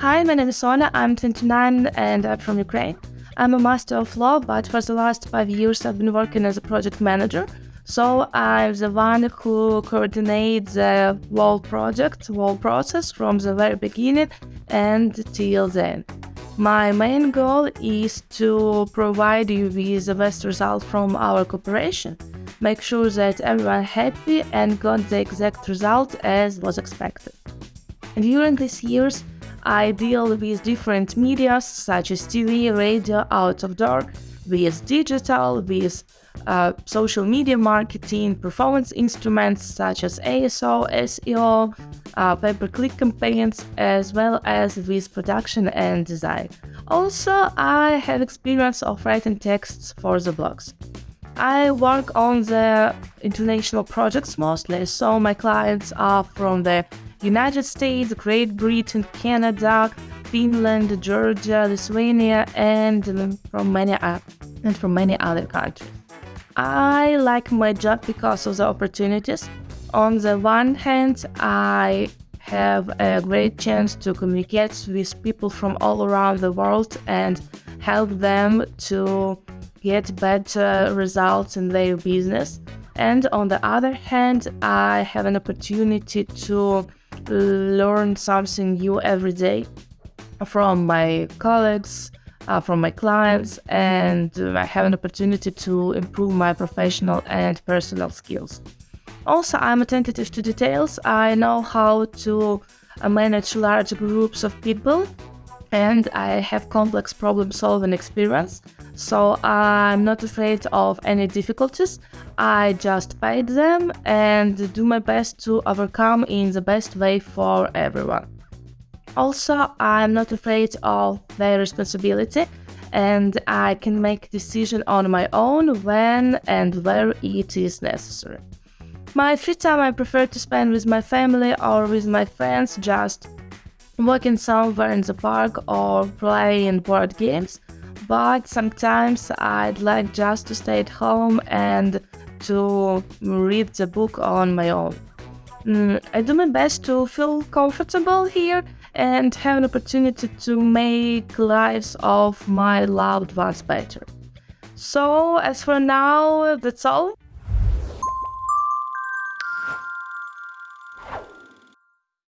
Hi, my name is Sona. I'm 29 and I'm from Ukraine. I'm a master of law, but for the last five years I've been working as a project manager. So I'm the one who coordinates the whole project, whole process from the very beginning and till then. My main goal is to provide you with the best result from our cooperation, make sure that everyone happy and got the exact result as was expected. During these years, I deal with different media such as TV, radio, out of door, with digital, with uh, social media marketing, performance instruments such as ASO, SEO, uh, pay-per-click campaigns, as well as with production and design. Also, I have experience of writing texts for the blogs. I work on the international projects mostly, so my clients are from the United States, Great Britain, Canada, Finland, Georgia, Lithuania, and from many and from many other countries. I like my job because of the opportunities. On the one hand, I have a great chance to communicate with people from all around the world and help them to get better results in their business. And on the other hand, I have an opportunity to learn something new every day from my colleagues, uh, from my clients, and I have an opportunity to improve my professional and personal skills. Also, I'm attentive to details. I know how to uh, manage large groups of people, and I have complex problem solving experience. So I'm not afraid of any difficulties. I just fight them and do my best to overcome in the best way for everyone. Also, I'm not afraid of their responsibility and I can make decision on my own when and where it is necessary. My free time I prefer to spend with my family or with my friends just walking somewhere in the park or playing board games but sometimes I'd like just to stay at home and to read the book on my own. Mm, I do my best to feel comfortable here and have an opportunity to make lives of my loved ones better. So, as for now, that's all.